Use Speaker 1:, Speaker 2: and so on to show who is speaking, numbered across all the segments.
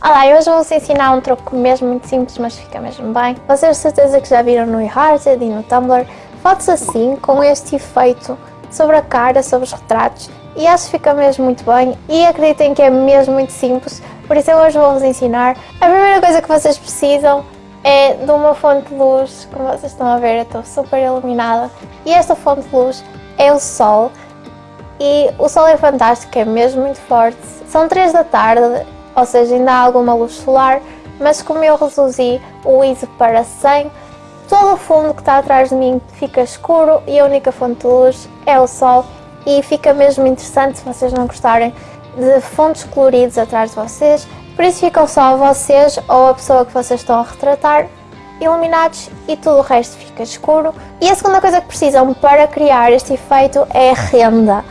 Speaker 1: Olá, e hoje vou-vos ensinar um truque mesmo muito simples, mas fica mesmo bem. Vocês de certeza que já viram no eHearted e no Tumblr fotos assim, com este efeito sobre a cara, sobre os retratos, e acho que fica mesmo muito bem, e acreditem que é mesmo muito simples, por isso eu hoje vou-vos ensinar. A primeira coisa que vocês precisam é de uma fonte de luz, como vocês estão a ver, eu estou super iluminada, e esta fonte de luz é o sol, e o sol é fantástico, é mesmo muito forte. São 3 da tarde ou seja, ainda há alguma luz solar, mas como eu reduzi o ISO para 100, todo o fundo que está atrás de mim fica escuro e a única fonte de luz é o sol. E fica mesmo interessante se vocês não gostarem de fundos coloridos atrás de vocês, por isso ficam só vocês ou a pessoa que vocês estão a retratar iluminados e tudo o resto fica escuro. E a segunda coisa que precisam para criar este efeito é renda.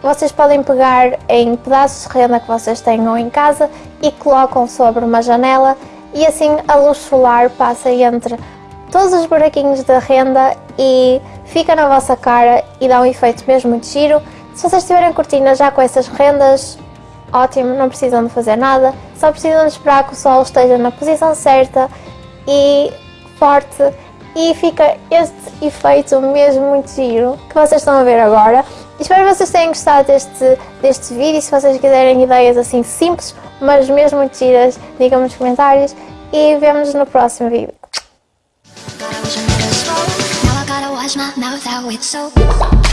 Speaker 1: Vocês podem pegar em pedaços de renda que vocês tenham em casa e colocam sobre uma janela e assim a luz solar passa entre todos os buraquinhos da renda e fica na vossa cara e dá um efeito mesmo muito giro. Se vocês tiverem cortinas já com essas rendas, ótimo, não precisam de fazer nada, só precisam de esperar que o sol esteja na posição certa e forte e fica este efeito mesmo muito giro que vocês estão a ver agora. Espero que vocês tenham gostado deste, deste vídeo. Se vocês quiserem ideias assim simples, mas mesmo muito giras, digam nos comentários. E vemos no próximo vídeo.
Speaker 2: Now.